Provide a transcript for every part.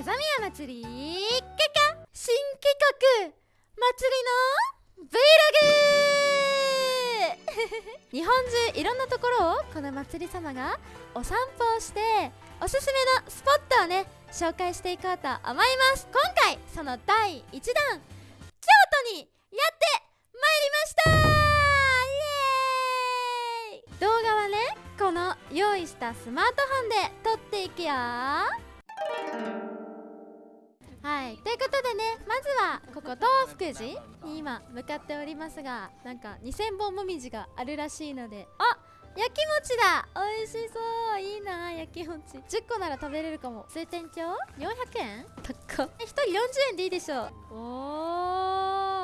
風宮祭り？結果新企画祭りの Vlog 日本中いろんなところをこの祭り様がお散歩をしておすすめのスポットをね紹介していこうと思います。今回その第1弾京都にやってまいりました。イエーイ。動画はねこの用意したスマートフォンで撮っていくよ。はい。ということでねまずはここ東福寺に今向かっておりますがなんか2000本もみじがあるらしいのであ焼き餅だ。美味しそう。いいな焼き餅10個なら食べれるかも。通天町？400円？高っ。1人40円でいいでしょう。お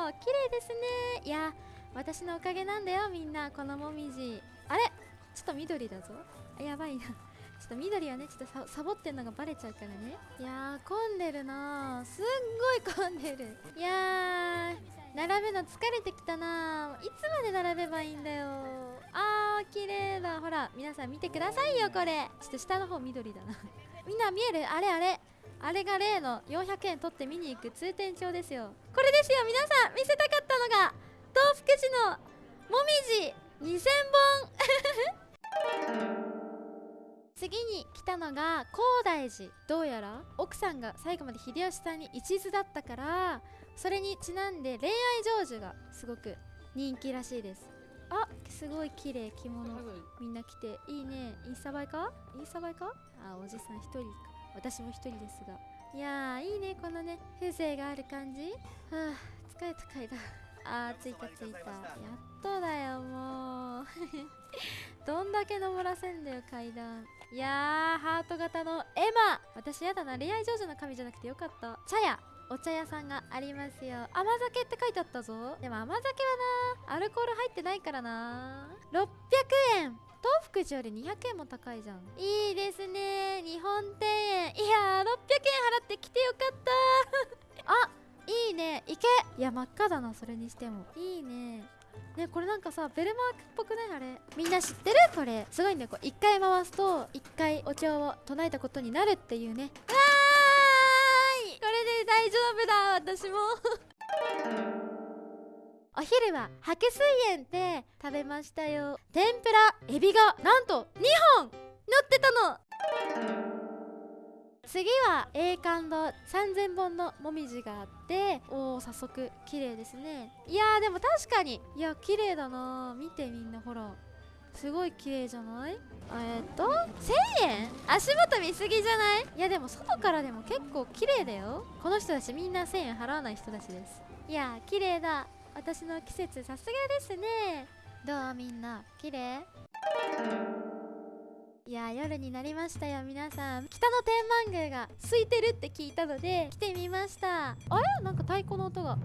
ー綺麗ですね。いや私のおかげなんだよみんな。このもみじ。あれ？ちょっと緑だぞ。あやばいなっと緑はねちょっとサボってんのがバレちゃうからね。いやー混んでるなすっごい混んでる。いやー並ぶの疲れてきたないつまで並べばいいんだよあー綺麗だ。ほら皆さん見てくださいよこれ。ちょっと下の方緑だな。みんな見える？あれあれ。あれが例の400円取って見に行く通天町ですよ。これですよ皆さん。見せたかったのが東福寺のもみじ2000本。次に来たのが高大寺。どうやら奥さんが最後まで秀吉さんに一途だったからそれにちなんで恋愛成就がすごく人気らしいです。あすごい綺麗着物。みんな着て。いいね。インスタ映えか？インスタ映えか？あおじさん一人か。私も一人ですが。いやーいいねこのね風情がある感じ。はあ疲れた階段あー着いた着いた。やっとだよもう。どんだけ登らせんだよ階段。いやーハート型のエマ。私やだな恋愛成就の神じゃなくてよかった。茶屋お茶屋さんがありますよ。甘酒って書いてあったぞ。でも甘酒はなアルコール入ってないからな600円。東福寺より200円も高いじゃん。いいですね。日本庭園。いやー600円払って来てよかった。あいいね。池。いや真っ赤だなそれにしても。いいね。ねこれなんかさベルマークっぽくない？あれ。みんな知ってる？これ。すごいね。こう1回回すと1回お経を唱えたことになるっていうね。わーい！これで大丈夫だ。私も。お昼は白水園で食べましたよ。天ぷらエビがなんと2本乗ってたの。次は栄冠堂3000本のもみじがあっておお早速綺麗ですね。いやーでも確かにいや綺麗だな。見てみんなほら。すごい綺麗じゃない？えー、っと1000円？足元見すぎじゃない？いやでも外からでも結構綺麗だよ。この人たちみんな1000円払わない人たちです。いや綺麗だ。私の季節さすがですね。どうみんな？綺麗？いや夜になりましたよ皆さん。北の天満宮が空いてるって聞いたので来てみました。あれ？なんか太鼓の音が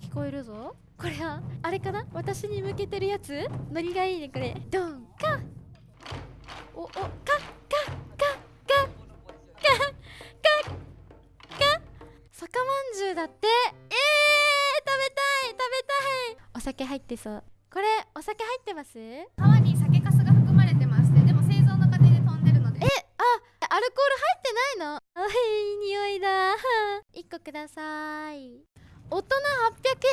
聞こえるぞ。これは？あれかな？私に向けてるやつ？ノリがいいねこれ。ドンカおおカッカッカッカッカッカッカッ。酒まんじゅうだって。えー、食べたい食べたい。お酒入ってそう。これお酒入ってます？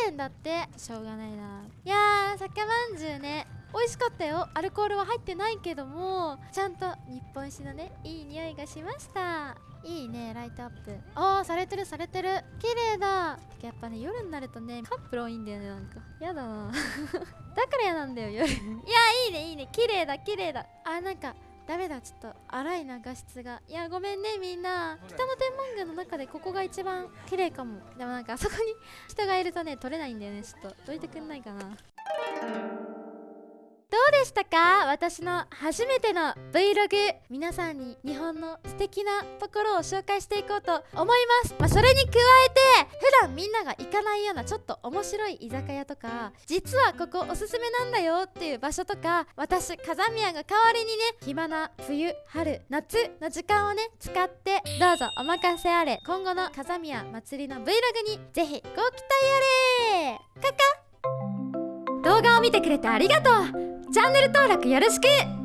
800円だって。しょうがないな。いやー酒まんじゅうね。美味しかったよ。アルコールは入ってないけども。ちゃんと日本酒のねいい匂いがしました。いいねライトアップ。あーされてるされてる。綺麗だ。やっぱね夜になるとねカップル多いんだよねなんか。やだな。だから嫌なんだよ夜。いやいいねいいね。綺麗だ綺麗だ。あなんかダメだちょっと荒いな画質が。いやごめんねみんな。北の天満宮の中でここが一番綺麗かも。でもなんかあそこに人がいるとね撮れないんだよね。ちょっとどいてくんないかな。どうでしたか？私の初めての Vlog 皆さんに日本の素敵なところを紹介していこうと思います、まあ、それに加えて普段みんなが行かないようなちょっと面白い居酒屋とか実はここおすすめなんだよっていう場所とか私風宮が代わりにね暇な冬春夏の時間をね使ってどうぞお任せあれ。今後の風宮祭りの Vlog にぜひご期待あれ。カカ。動画を見てくれてありがとう。チャンネル登録よろしく